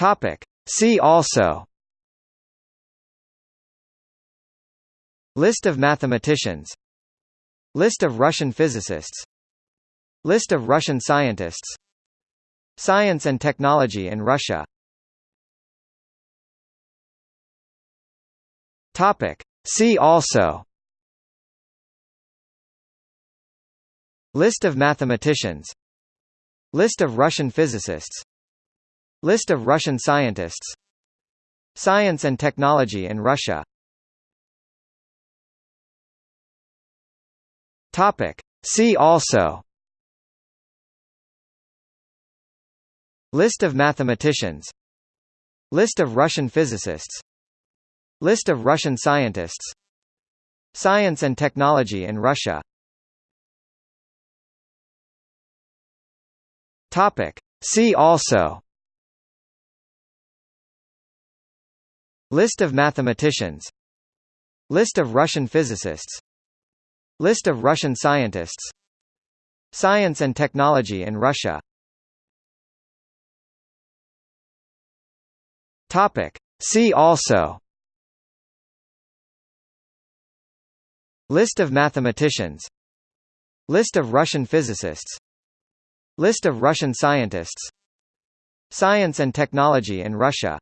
Topic. See also. List of mathematicians. List of Russian physicists. List of Russian scientists. Science and technology in Russia. Topic. See also. List of mathematicians. List of Russian physicists List of Russian scientists. Science and technology in Russia. Topic. See also. List of mathematicians. List of Russian physicists. List of Russian scientists. Science and technology in Russia. Topic. See also List of mathematicians. List of Russian physicists. List of Russian scientists. Science and technology in Russia. Topic. See also. List of mathematicians. List of Russian physicists. List of Russian scientists. Science and technology in Russia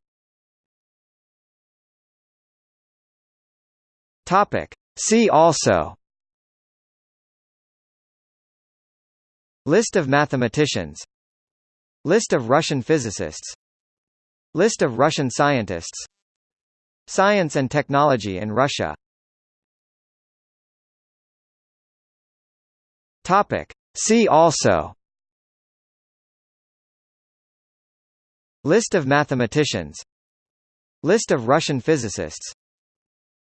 Topic. See also. List of mathematicians. List of Russian physicists. List of Russian scientists. Science and technology in Russia. Topic. See also. List of mathematicians. List of Russian physicists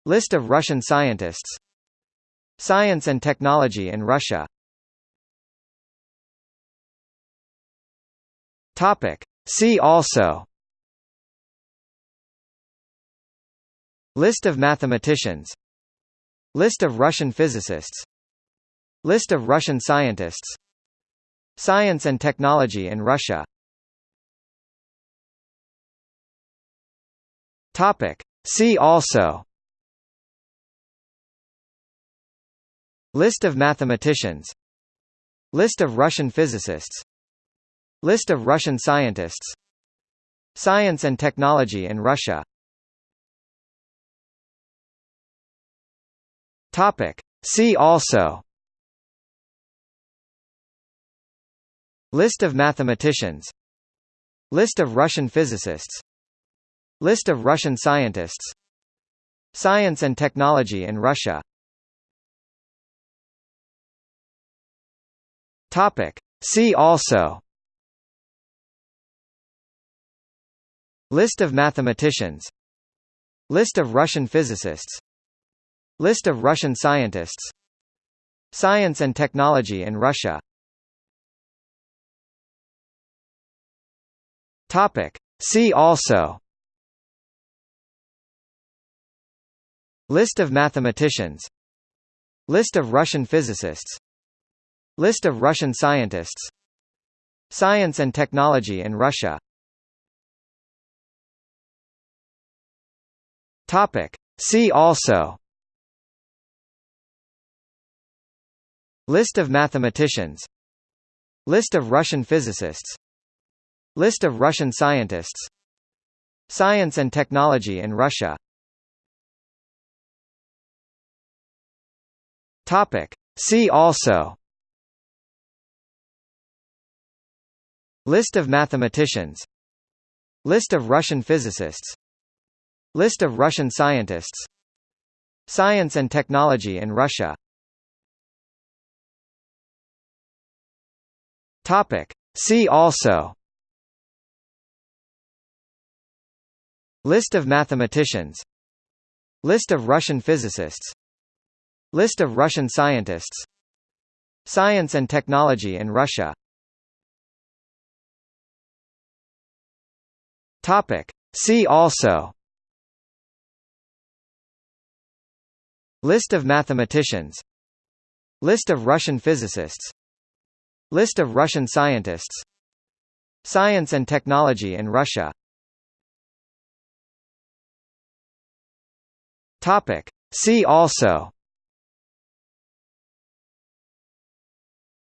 List of Russian scientists. Science and technology in Russia. Topic. See also. List of mathematicians. List of Russian physicists. List of Russian scientists. Science and technology in Russia. Topic. See also List of mathematicians. List of Russian physicists. List of Russian scientists. Science and technology in Russia. Topic. See also. List of mathematicians. List of Russian physicists. List of Russian scientists. Science and technology in Russia Topic. See also. List of mathematicians. List of Russian physicists. List of Russian scientists. Science and technology in Russia. Topic. See also. List of mathematicians. List of Russian physicists List of Russian scientists. Science and technology in Russia. See also. List of mathematicians. List of Russian physicists. List of Russian scientists. Science and technology in Russia. See also List of mathematicians. List of Russian physicists. List of Russian scientists. Science and technology in Russia. Topic. See also. List of mathematicians. List of Russian physicists. List of Russian scientists. Science and technology in Russia Topic. See also List of mathematicians List of Russian physicists List of Russian scientists Science and technology in Russia Topic. See also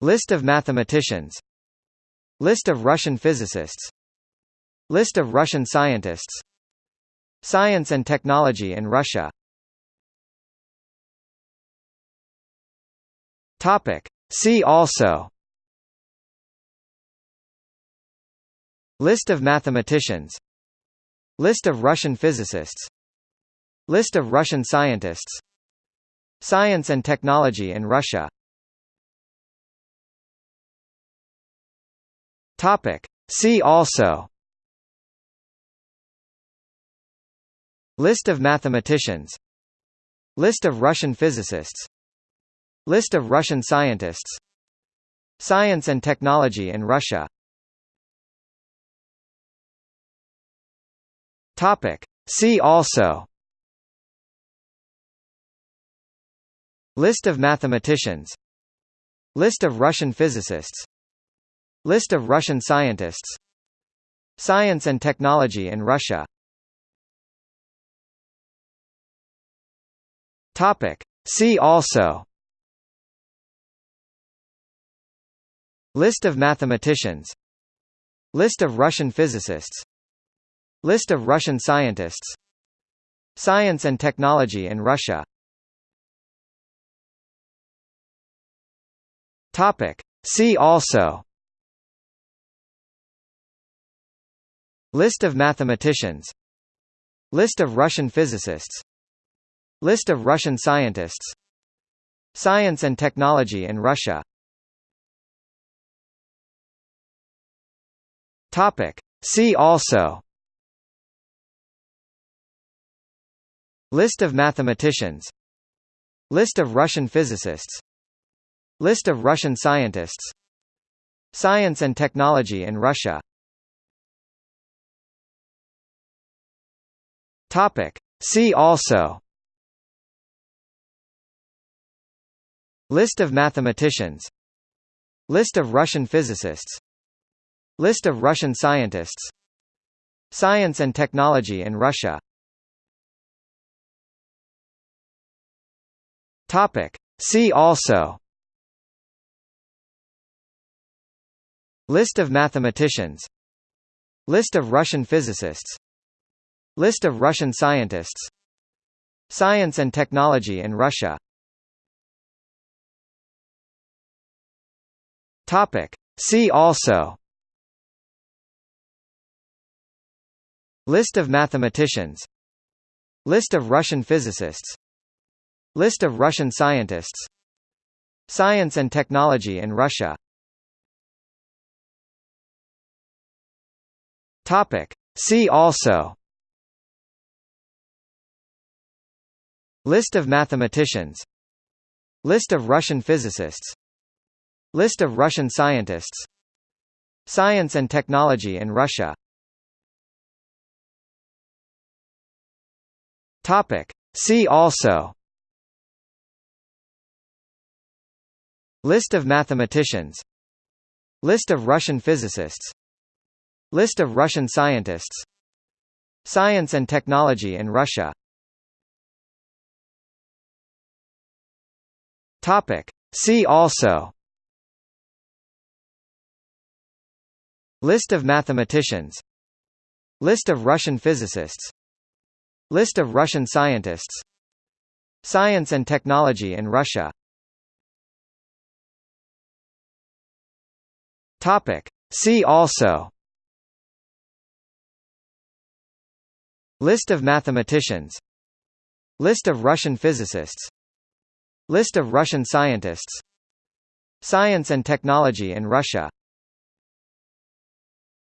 List of mathematicians List of Russian physicists List of Russian scientists. Science and technology in Russia. See also. List of mathematicians. List of Russian physicists. List of Russian scientists. Science and technology in Russia. See also List of mathematicians. List of Russian physicists. List of Russian scientists. Science and technology in Russia. Topic. See also. List of mathematicians. List of Russian physicists. List of Russian scientists. Science and technology in Russia Topic. See also. List of mathematicians. List of Russian physicists. List of Russian scientists. Science and technology in Russia. Topic. See also. List of mathematicians. List of Russian physicists List of Russian scientists. Science and technology in Russia. Topic. See also. List of mathematicians. List of Russian physicists. List of Russian scientists. Science and technology in Russia. Topic. See also List of mathematicians. List of Russian physicists. List of Russian scientists. Science and technology in Russia. Topic. See also. List of mathematicians. List of Russian physicists. List of Russian scientists. Science and technology in Russia Topic. See also. List of mathematicians. List of Russian physicists. List of Russian scientists. Science and technology in Russia. Topic. See also. List of mathematicians. List of Russian physicists List of Russian scientists. Science and technology in Russia. Topic. See also. List of mathematicians. List of Russian physicists. List of Russian scientists. Science and technology in Russia. Topic. See also List of mathematicians. List of Russian physicists. List of Russian scientists. Science and technology in Russia. Topic. See also. List of mathematicians. List of Russian physicists. List of Russian scientists. Science and technology in Russia